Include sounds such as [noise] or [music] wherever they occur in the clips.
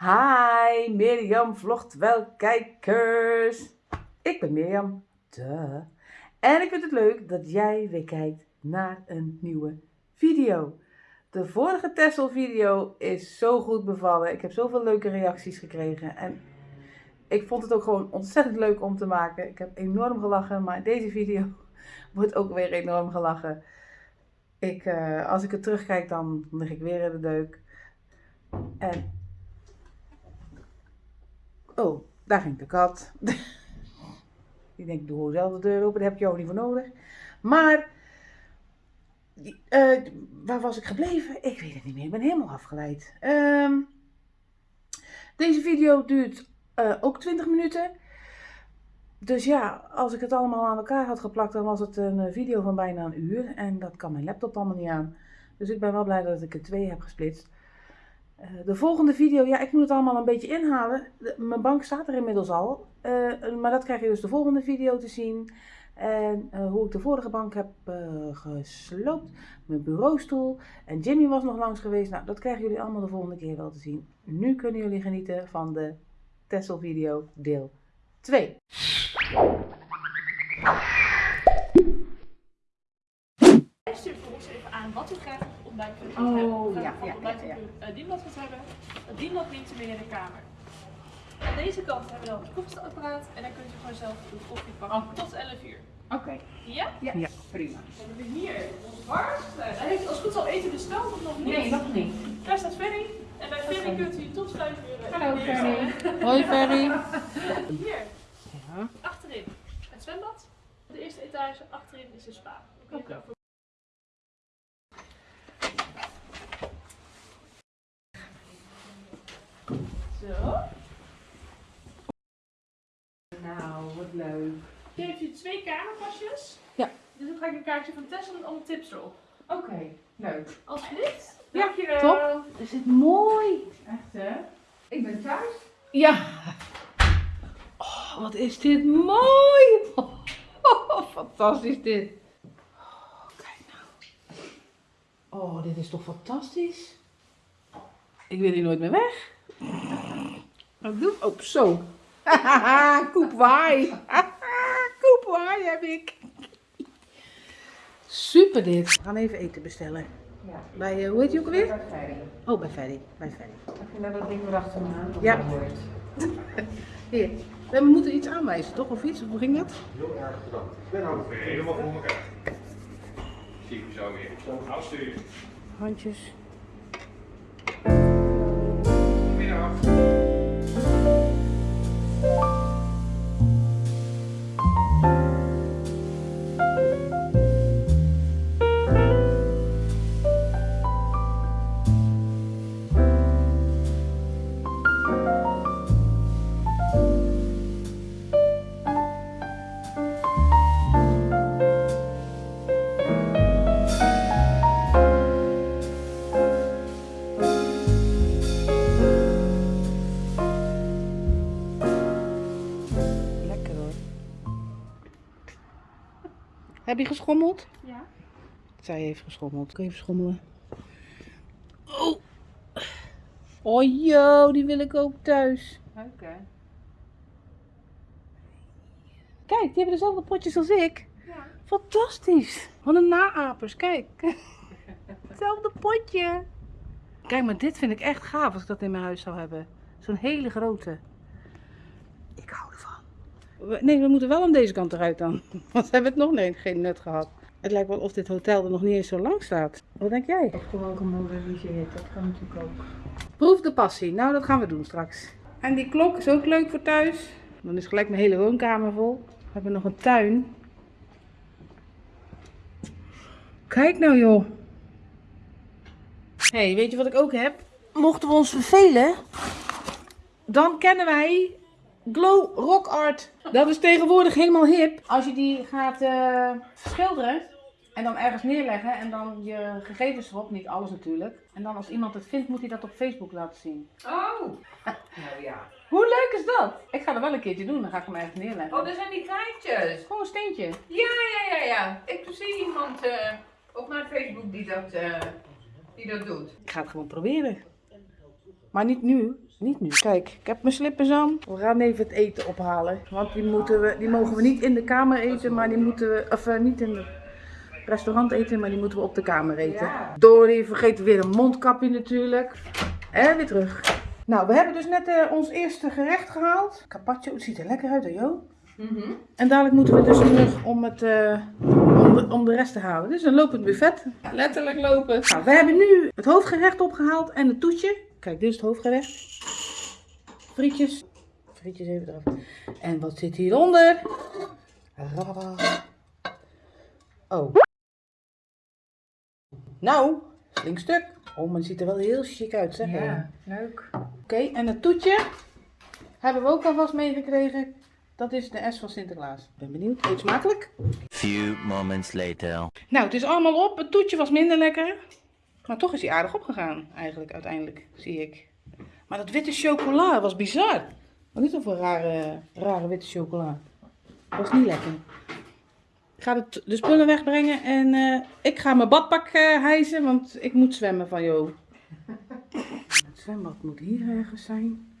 Hi, Mirjam vlogt wel kijkers. Ik ben Mirjam. Duh. En ik vind het leuk dat jij weer kijkt naar een nieuwe video. De vorige Tessel video is zo goed bevallen. Ik heb zoveel leuke reacties gekregen. En ik vond het ook gewoon ontzettend leuk om te maken. Ik heb enorm gelachen, maar deze video [laughs] wordt ook weer enorm gelachen. Ik, eh, als ik het terugkijk, dan lig ik weer in de deuk. En Oh, daar ging de kat. [laughs] Die denkt, doe zelf de deur open, daar heb je ook niet voor nodig. Maar, uh, waar was ik gebleven? Ik weet het niet meer, ik ben helemaal afgeleid. Um, deze video duurt uh, ook 20 minuten. Dus ja, als ik het allemaal aan elkaar had geplakt, dan was het een eh, video van bijna een uur. En dat kan mijn laptop allemaal niet aan. Dus ik ben wel blij dat ik er twee heb gesplitst. Eh, de volgende video, ja, ik moet het allemaal een beetje inhalen. mijn bank staat er inmiddels al. Uh, maar dat krijg je dus de volgende video te zien. En uh, hoe ik de vorige bank heb gesloopt. Mijn bureaustoel. En Jimmy was nog langs geweest. Nou, dat krijgen jullie allemaal de volgende keer wel te zien. Nu kunnen jullie genieten van de Tessel video deel 2. Stuur voor ons even aan wat u graag Oh, hebben. ja, ja, ja, ja. u uh, dienblad hebben. Het dienblad dient mee in de kamer. Aan deze kant hebben we dan het koffiezetapparaat en dan kunt u gewoon zelf uw koffie pakken tot 11 uur. Oké. Ja? Ja, prima. Dan hebben we hier ons warmste. Hij heeft als het goed is al eten besteld of nog niet? nog niet. Daar staat Ferry. En bij Ferry kunt u tot 5 uur. eh, Hallo. Ferry. Hoi Ferry. Hier, Ja. achterin het zwembad. De eerste etage, achterin is de spa. Oké. Nou, wat leuk. Hier heeft u twee kamerpasjes. Ja. Dus dan ga ik een kaartje van Tessel en alle tips erop. Oké, leuk. Alsjeblieft. Ja, Dankjewel. top. Is het mooi? Echt hè? Ik ben thuis. Ja. Oh, wat is dit mooi. [laughs] Oh, fantastisch dit. Oh, kijk nou. Oh, dit is toch fantastisch. Ik wil hier nooit meer weg. Wat doe ik? Oh, zo. [laughs] Koepwaai. [laughs] Koepwaai heb ik. Super dit. We gaan even eten bestellen. Ja. Bij, eh, hoe heet je ook alweer? Bij Ferry. Oh, bij Ferry. Bij Ferry. Heb je net dat ding erachter aan? Ja. [laughs] Hier. We moeten iets aanwijzen, toch? Of iets? Hoe ging dat? Heel erg bedankt. Ik ben ook weer helemaal voor elkaar. Zie ik u zo weer. Afsturen. Handjes. Goedemiddag. Heb je geschommeld? Ja. Zij heeft geschommeld. Kun je even schommelen? Oh. Oh joh, die wil ik ook thuis. Oké. Kijk, die hebben dezelfde potjes als ik. Ja. Fantastisch. Wat een naapers, kijk. [laughs] Hetzelfde potje. Kijk, maar dit vind ik echt gaaf als ik dat in mijn huis zou hebben. Zo'n hele grote. Ik hou ervan. Nee, we moeten wel aan deze kant eruit dan. [laughs] Want we hebben het nog nee, geen nut gehad. Het lijkt wel of dit hotel er nog niet eens zo lang staat. Wat denk jij? Of gewoon gemoderiseerd, dat kan natuurlijk ook. Proef de passie. Nou, dat gaan we doen straks. En die klok is ook leuk voor thuis. Dan is gelijk mijn hele woonkamer vol. We hebben nog een tuin. Kijk nou joh. hey, weet je wat ik ook heb? Mochten we ons vervelen, dan kennen wij Glow Rock Art. Dat is tegenwoordig helemaal hip. Als je die gaat eh, schilderen en dan ergens neerleggen en dan je gegevens erop, niet alles natuurlijk. En dan als iemand het vindt, moet hij dat op Facebook laten zien. Oh! [laughs] Nou ja. Hoe leuk is dat? Ik ga er wel een keertje doen, dan ga ik hem ergens neerleggen. Oh, dat zijn die kraantjes. Gewoon een steentje. Ja, ja, ja, ja. Ik zie iemand eh, op mijn Facebook die dat, eh, die dat doet. Ik ga het gewoon proberen. Maar niet nu. Niet nu. Kijk, ik heb mijn slippers aan. We gaan even het eten ophalen. Want die, moeten we, die mogen we niet in de kamer eten, maar die moeten we... Of eh, niet in het restaurant eten, maar die moeten we op de kamer eten. Dory vergeet weer een mondkapje natuurlijk. En weer terug. Nou, we hebben dus net eh, ons eerste gerecht gehaald. Carpaccio, het ziet er lekker uit hè Jo? En dadelijk moeten we dus terug om, het, eh, om, de, om de rest te halen. Dit is een lopend buffet. Letterlijk lopen. Nou, we hebben nu het hoofdgerecht opgehaald en het toetje. Kijk, dit is het hoofdgerecht. Frietjes. Frietjes even eraf. En wat zit hieronder? Rababa. Oh. Nou, flink stuk. Oh, maar het ziet er wel heel chic uit, zeg. hè? Ja, leuk. Oké, en het toetje hebben we ook alvast meegekregen. Dat is de S van Sinterklaas. Ik ben benieuwd. Eet smakelijk. Few moments later. Nou, het is allemaal op. Het toetje was minder lekker. Maar toch is hij aardig opgegaan, eigenlijk, uiteindelijk, zie ik. Maar dat witte chocola was bizar. Wat is dat voor rare, rare witte chocola? Was niet lekker. Ik ga de, spullen wegbrengen en eh, ik ga mijn badpak eh, hijsen, want ik moet zwemmen van Jo. [laughs] Het zwembad moet hier ergens zijn.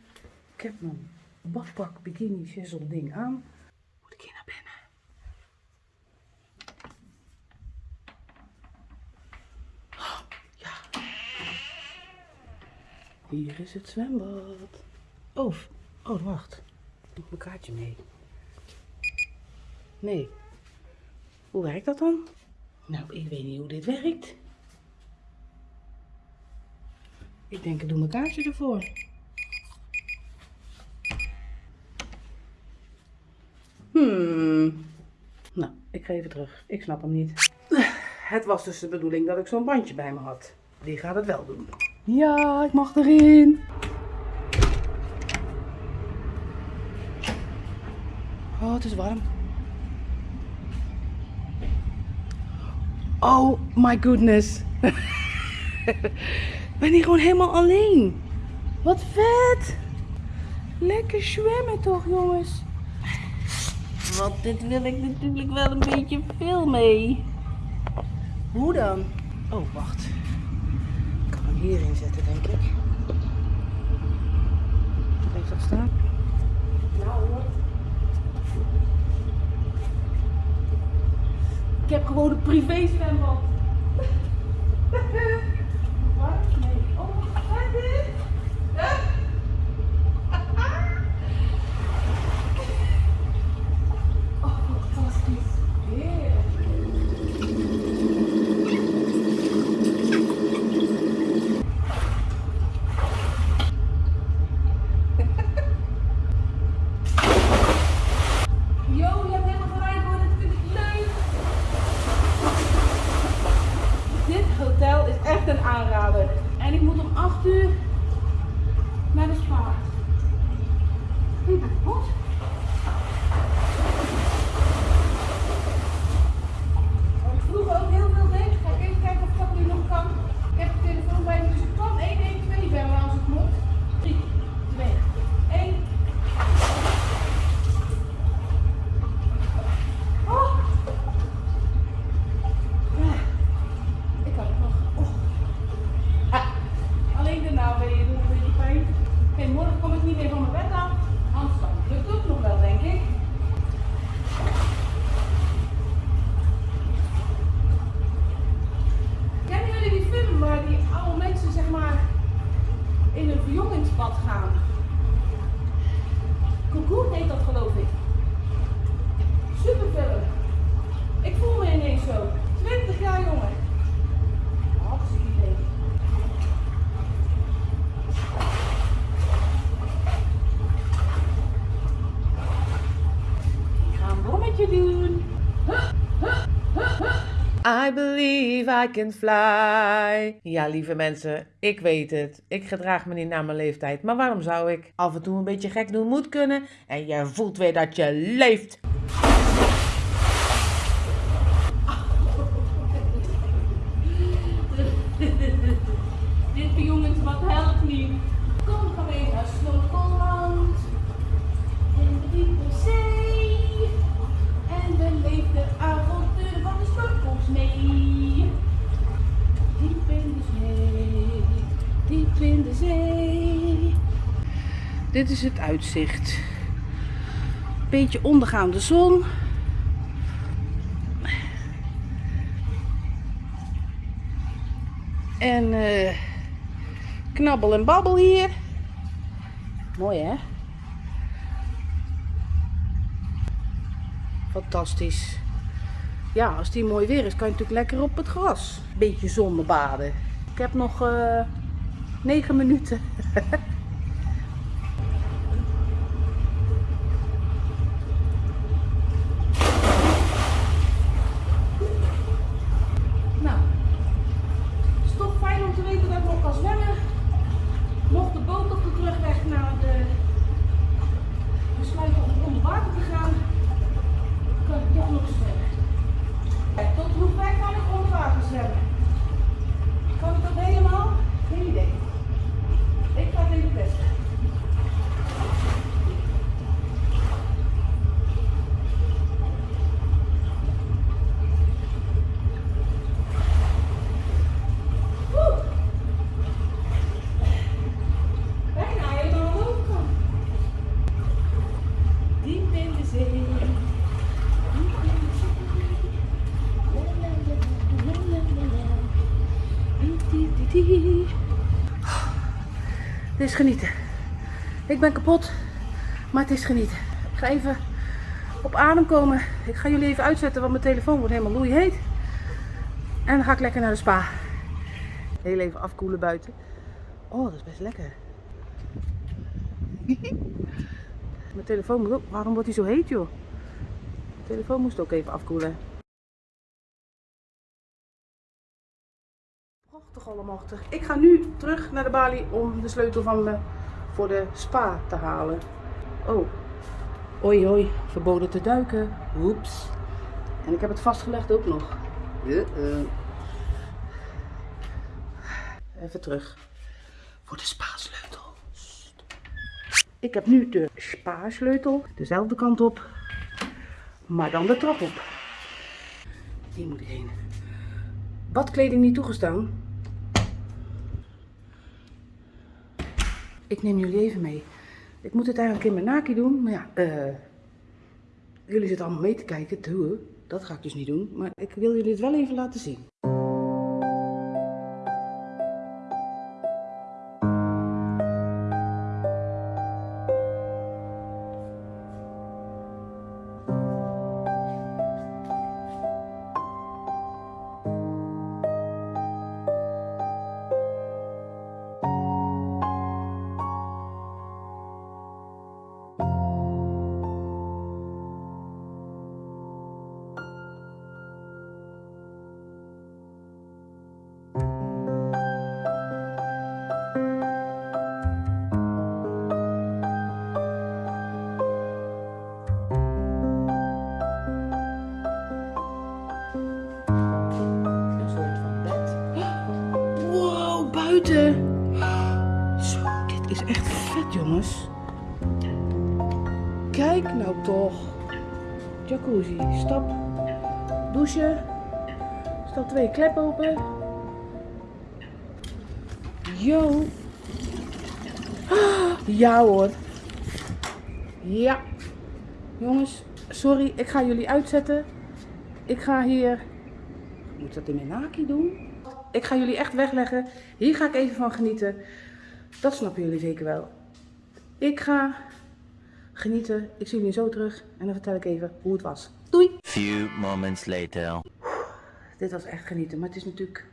Ik heb mijn badpak, bikini, shizzle ding aan. Moet ik hier naar binnen? Oh, ja. Hier is het zwembad. Oh, oh wacht. Ik heb mijn kaartje mee. Nee. Hoe werkt dat dan? Nou, ik weet niet hoe dit werkt. Ik denk, ik doe mijn kaartje ervoor. Hmm. Nou, ik ga even terug. Ik snap hem niet. Het was dus de bedoeling dat ik zo'n bandje bij me had. Die gaat het wel doen. Ja, ik mag erin. Oh, het is warm. Oh my goodness. [laughs] Ik ben hier gewoon helemaal alleen. Wat vet. Lekker zwemmen toch, jongens. Want dit wil ik natuurlijk wel een beetje veel mee. Hoe dan? Oh, wacht. Hierin zetten, denk ik. Heeft dat staan? Nou hoor. Ik heb gewoon een privé zwembad. Wat? Nee. Oh, wat is dit? Oh, fantastisch. Heerlijk. Jo, je hebt helemaal gelijk hoor, dat vind ik leuk. Dit hotel is echt een aanrader. En ik moet om 8 uur naar de spa. Ik ben goed. Wat ik vroeger ook heel veel deed, ga ik even kijken of dat nu nog kan. Ik heb de telefoon bij me, dus ik kan 112 bellen als het moet. 3, 2, 1. Oh. Ja, Ik kan het nog. Oh. Ah, Alleen de naweeën doen een beetje pijn. Oké, morgen kom ik niet meer van mijn bed af. Anders dan lukt het ook nog wel, denk ik. Kennen jullie die film waar die oude mensen zeg maar in een verjongingsbad gaan? Cocoon heet dat geloof ik. Superfilm. Ik voel me ineens zo. 20 jaar jonger. Hartstikke idee. Ik ga een bommetje doen. I believe I can fly. Ja, lieve mensen, ik weet het. Ik gedraag me niet naar mijn leeftijd. Maar waarom zou ik? Af en toe een beetje gek doen moet kunnen. En je voelt weer dat je leeft. Dit is het uitzicht. Beetje ondergaande zon. En eh, knabbel en babbel hier. Mooi hè? Fantastisch. Ja, als die mooi weer is, kan je natuurlijk lekker op het gras. Beetje zonnebaden. Ik heb nog eh 9 minuten. [laughs] nou, het is toch fijn om te weten dat ik nog kan zwemmen. Mocht de boot op de terugweg naar de besluiten om onder water te gaan, kan ik toch nog zwemmen. Tot hoe ver kan ik onder water zwemmen? Kan ik dat helemaal? Geen idee. Ik ga het even testen. Woe! Bijna helemaal aan de overkant. Diep in de zee. Diep in de zee. La, la, la, la, la, la, la. Di, di, di, di. Dit is genieten. Ik ben kapot, maar het is genieten. Ik ga even op adem komen. Ik ga jullie even uitzetten, want mijn telefoon wordt helemaal loeiheet. En dan ga ik lekker naar de spa. Heel even afkoelen buiten. Oh, dat is best lekker. [laughs] mijn telefoon. Waarom wordt hij zo heet, joh? Mijn telefoon moest ook even afkoelen. Allemachtig. Ik ga nu terug naar de balie om de sleutel van me voor de spa te halen. Oh. Oei oei, verboden te duiken. Oeps. En ik heb het vastgelegd ook nog. Uh-uh. Even terug. Voor de spa-sleutel. Ik heb nu de spa-sleutel. Dezelfde kant op. Maar dan de trap op. Hier moet ik heen. Badkleding niet toegestaan. Ik neem jullie even mee. Ik moet het eigenlijk in mijn naki doen, maar ja, eh, jullie zitten allemaal mee te kijken. Doe, dat ga ik dus niet doen, maar ik wil jullie het wel even laten zien. Zo, dit is echt vet, jongens. Kijk nou toch. Jacuzzi, stap. Douchen. Stap 2, klep open. Yo. Ja hoor. Ja. Jongens, sorry, ik ga jullie uitzetten. Ik ga hier moet dat in mijn naki doen? Ik ga jullie echt wegleggen. Hier ga ik even van genieten. Dat snappen jullie zeker wel. Ik ga genieten. Ik zie jullie zo terug. En dan vertel ik even hoe het was. Doei! Few moments later. Dit was echt genieten. Maar het is natuurlijk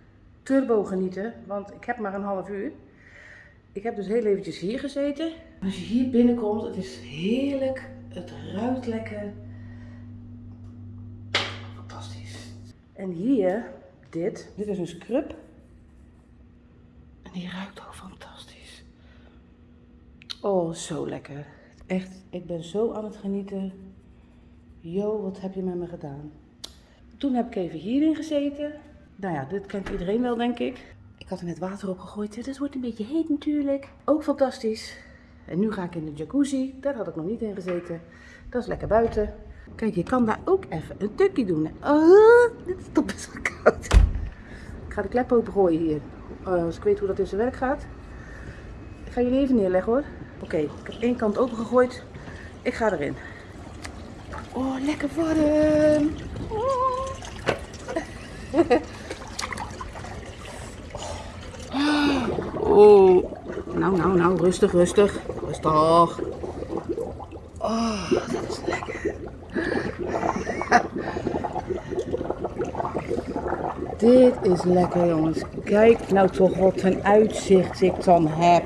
turbo genieten. Want ik heb maar een half uur. Ik heb dus heel eventjes hier gezeten. Als je hier binnenkomt, het is heerlijk. Het ruikt lekker. Fantastisch. En hier, dit. Dit is een scrub. En die ruikt ook fantastisch. Oh, zo lekker. Echt, ik ben zo aan het genieten. Yo, wat heb je met me gedaan? Toen heb ik even hierin gezeten. Nou ja, dit kent iedereen wel, denk ik. Ik had er net water op gegooid. Dus het wordt een beetje heet natuurlijk. Ook fantastisch. En nu ga ik in de jacuzzi. Daar had ik nog niet in gezeten. Dat is lekker buiten. Kijk, je kan daar ook even een tukje doen. Oh, dit is toch best wel koud. Ik ga de klep opengooien hier. Uh, als ik weet hoe dat in zijn werk gaat. Ik ga jullie even neerleggen hoor. Oké, ik heb één kant opengegooid. Ik ga erin. Oh, lekker warm. Oh. Oh. Nou, nou, nou, rustig, rustig. Rustig. Oh, dat is lekker. Dit is lekker, jongens. Kijk nou toch wat een uitzicht ik dan heb.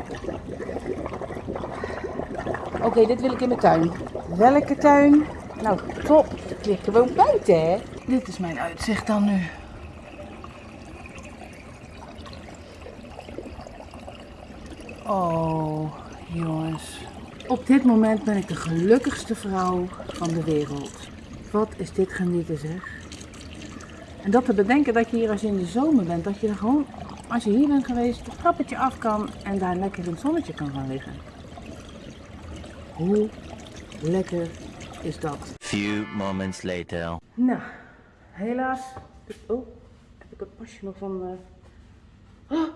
Oké, dit wil ik in mijn tuin. Welke tuin? Nou, top. Ik lig gewoon buiten, hè? Dit is mijn uitzicht dan nu. Oh, jongens. Op dit moment ben ik de gelukkigste vrouw van de wereld. Wat is dit genieten, zeg. En dat te bedenken dat je hier als je in de zomer bent, dat je er gewoon, als je hier bent geweest, het trappetje af kan en daar lekker in het zonnetje kan gaan liggen. Hoe lekker is dat? Few moments later. Nou, helaas. Oh, heb ik het pasje nog van. eh Oh,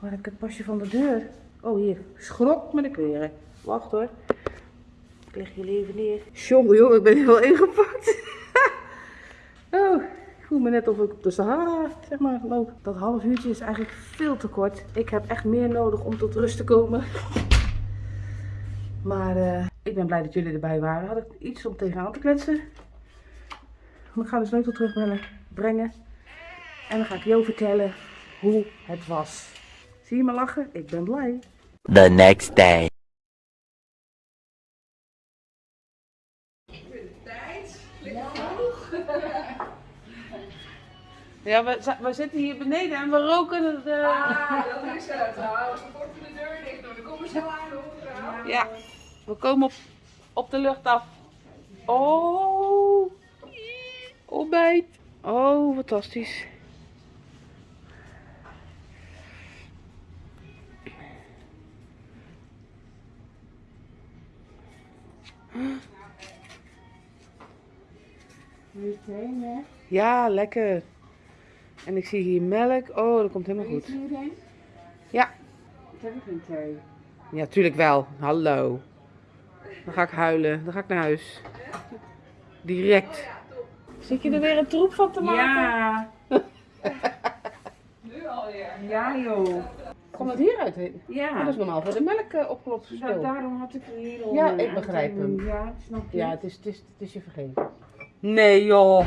waar heb ik het pasje van de deur? Oh, hier. Schrok met de kleren. Wacht hoor. Ik leg jullie even neer. Jongen, jongen, ik ben heel ingepakt. [laughs] oh, voel me net of ik op de Sahara, zeg maar, loop. Dat half uurtje is eigenlijk veel te kort. Ik heb echt meer nodig om tot rust te komen. [laughs] Maar eh, ik ben blij dat jullie erbij waren. Had ik iets om tegenaan te kletsen. Maar ik ga de sleutel terugbrengen. Brengen. En dan ga ik Jo vertellen hoe het was. Zie je me lachen? Ik ben blij. The next day. Ja, we, we zitten hier beneden en we roken de... Ah, dat is het. Nou, ze wordt de deur dicht. Dan komen ze aan hoor. Ja, we komen op, op de lucht af. Oh, ontbijt. Oh, fantastisch. Ja, lekker. En ik zie hier melk. Oh, dat komt helemaal goed. Ja. Ik heb geen thee. Ja, tuurlijk wel. Hallo. Dan ga ik huilen. Dan ga ik naar huis. Direct. Zit je er weer een troep van te maken? Ja. Nu alweer. Ja joh. Komt het hieruit? Oh, Ja. dat is normaal voor de melk uh, opgelost Nou, daarom had ik er hier al. Ja, eh, ik begrijp hem. Ja, snap je. Ja, het is, het, is, het is je vergeven. Nee joh.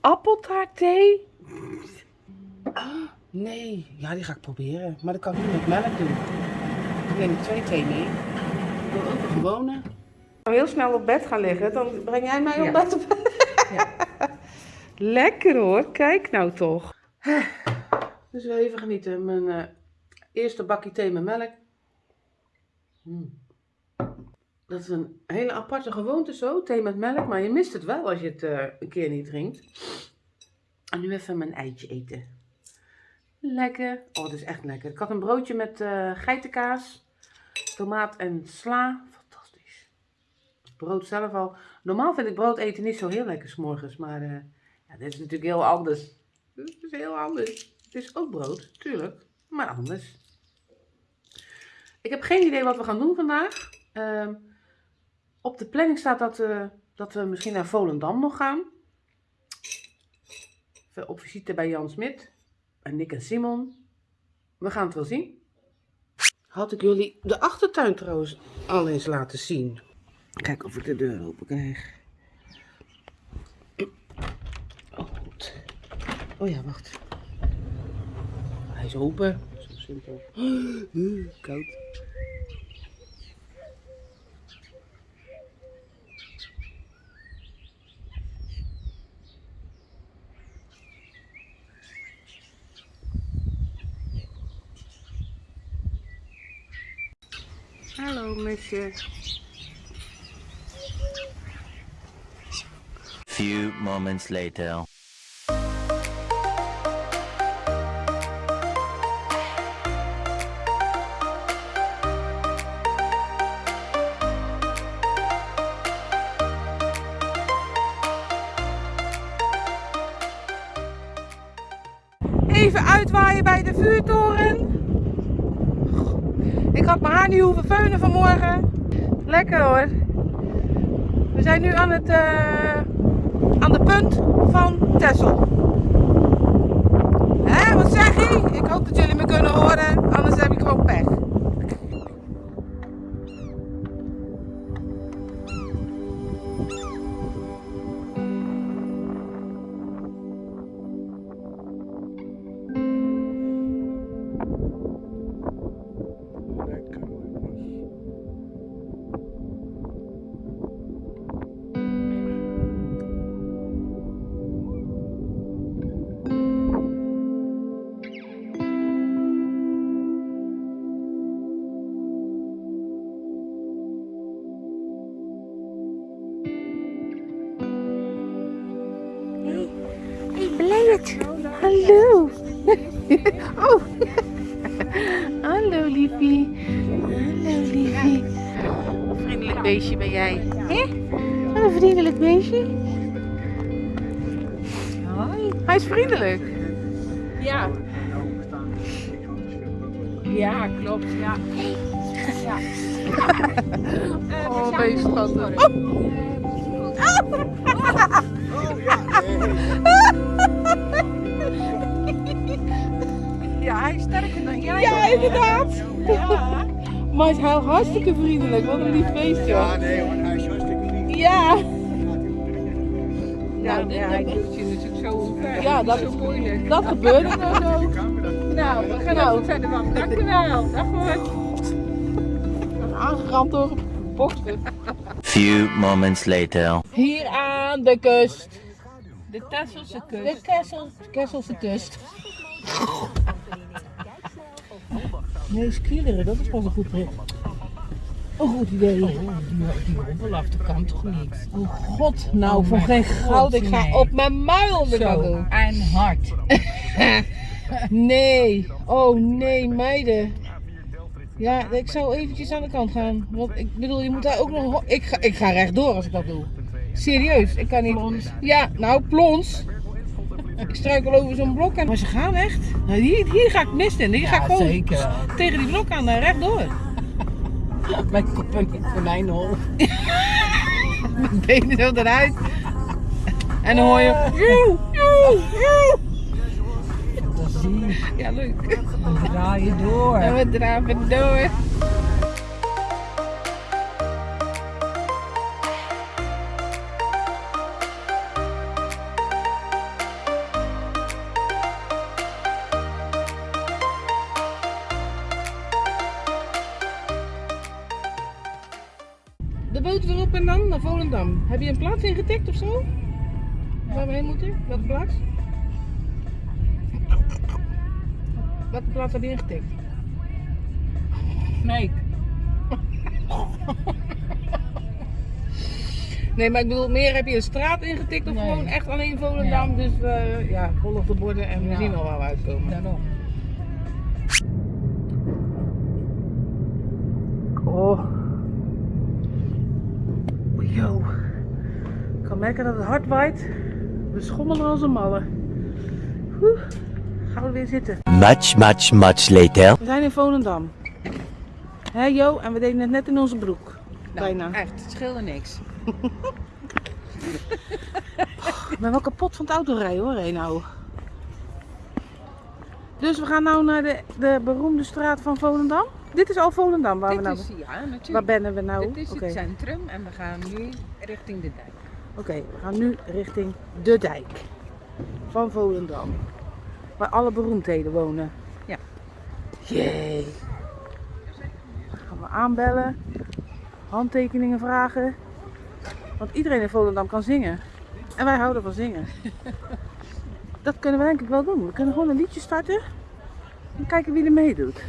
Appeltaartthee? Nee. Ja, die ga ik proberen. Maar dat kan ik niet met melk doen. Ik neem twee thee mee. Ik wil ook een gewone. Heel snel op bed gaan liggen, dan breng jij mij op Ja. bed op [laughs] Lekker hoor, kijk nou toch. Dus wel even genieten. Mijn eh, eerste bakje thee met melk. Mm. Dat is een hele aparte gewoonte zo, thee met melk. Maar je mist het wel als je het eh, een keer niet drinkt. En nu even mijn eitje eten. Lekker. Oh, dat is echt lekker. Ik had een broodje met eh, geitenkaas, tomaat en sla. Fantastisch. Het brood zelf al. Normaal vind ik brood eten niet zo heel lekker s'morgens. Maar eh, ja, dit is natuurlijk heel anders. Dit is heel anders. Het is ook brood, tuurlijk. Maar anders. Ik heb geen idee wat we gaan doen vandaag. Ehm, op de planning staat dat, eh, dat we misschien naar Volendam nog gaan. Op visite bij Jan Smit. En Nick en Simon. We gaan het wel zien. Had ik jullie de achtertuin trouwens al eens laten zien. Kijk of ik de deur open krijg. Oh, goed. Oh ja, wacht. Hij is open. Zo simpel. [gasps] Koud. Hallo, mesje. Few moments later. Van Texel. Hé, wat zeg je? Ik hoop dat jullie me kunnen horen, liefie. Hallo liefie. Vriendelijk beestje ben jij. Hé? Wat een vriendelijk beestje. Hoi. Hij is vriendelijk. Ja. Ja, klopt, ja. ja. [laughs] Oh, ben je schattig. [laughs] Ja, hij is sterker dan jij. Ja, inderdaad. Ja. Maar hij is heel hartstikke vriendelijk. Wat een lief beestje. Ja, nee hoor, hij is hartstikke lief. Ja. Ja, Ja, dit ja, hij- doet je natuurlijk zo omver. Ja, dat- is zo moeilijk. Dat gebeurde nou zo. Nou, we gaan Nou. ook verder van. Dankjewel. Dag hoor. Aangeramd door een boksen. Few moments later. Hier aan de kust. De Tesselse De kust. Kessel, Kesselse kust. Nee, skieleren, dat is pas een goed bericht. Een goed idee. Die, die dat kan toch niet? Oh god, nou Oh voor geen goud. Ik ga nee. op mijn muil weer en hard. [laughs] Nee, oh nee, meiden. Ja, ik zou eventjes aan de kant gaan. Want ik bedoel, je moet daar ook nog... Ik ga, ik ga rechtdoor als ik dat doe. Serieus, ik kan niet... Plons. Ja, nou, plons. Ik struikel over zo'n blok en... Maar ze gaan echt. Nou, hier, hier ga ik mist in. Hier ga ik gewoon zeker. tegen die blok aan, daar rechtdoor. [laughs] Mijn kop en het konijnenhol. Mijn benen zo eruit. En dan hoor je... Joe, joe. Ja, leuk. Dan draai je door. En we draven door. Heb je een plaats ingetikt of zo? Waar we heen moeten? Welke plaats? Welke plaats heb je ingetikt? Nee. [laughs] Nee, maar ik bedoel, meer heb je een straat ingetikt of Nee. gewoon echt alleen Volendam. Dus eh, ja, volg de borden en we Ja. zien al waar we uitkomen. Daarom. Oh. Yo. Dat het hard waait. We schommelen als een malle. Oeh. Gaan we weer zitten. Much, much, much later. We zijn in Volendam. Hé Jo, en we deden het net in onze broek. Bijna. Nou, Echt, het scheelde niks. Ik ben wel kapot van het autorijden hoor, hé nou. Dus we gaan nou naar de, de beroemde straat van Volendam. Dit is al Volendam waar we Dit nou... is, ja, natuurlijk. Waar bennen we nou? Dit is het centrum en we gaan nu richting de dijk. Oké, we gaan nu richting de dijk van Volendam. Waar alle beroemdheden wonen. Ja. Jee. Dan gaan we aanbellen, handtekeningen vragen. Want iedereen in Volendam kan zingen. En wij houden van zingen. [laughs] Dat kunnen we denk ik wel doen. We kunnen gewoon een liedje starten. En kijken wie er meedoet.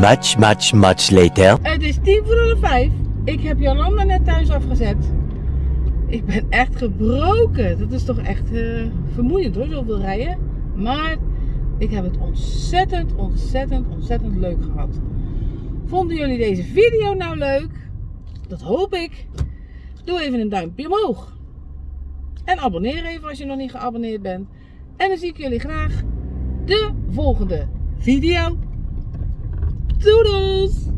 Much, much, much later. Het is tien voor half vijf. Ik heb Jolanda net thuis afgezet. Ik ben echt gebroken. Dat is toch echt eh, vermoeiend hoor, zoveel rijden. Maar ik heb het ontzettend, ontzettend, ontzettend leuk gehad. Vonden jullie deze video nou leuk? Dat hoop ik. Doe even een duimpje omhoog. En abonneer even als je nog niet geabonneerd bent. En dan zie ik jullie graag de volgende video. Doodles!